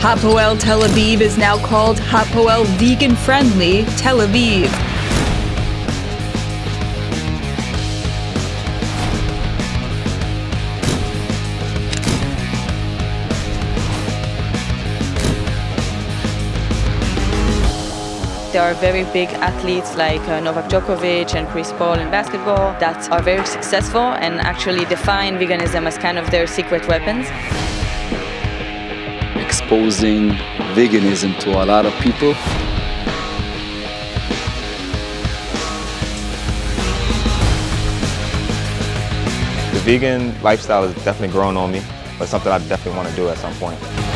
Hapoel Tel Aviv is now called Hapoel Vegan Friendly Tel Aviv. There are very big athletes like uh, Novak Djokovic and Chris Paul in basketball that are very successful and actually define veganism as kind of their secret weapons. Exposing veganism to a lot of people. The vegan lifestyle is definitely growing on me, but something I definitely want to do at some point.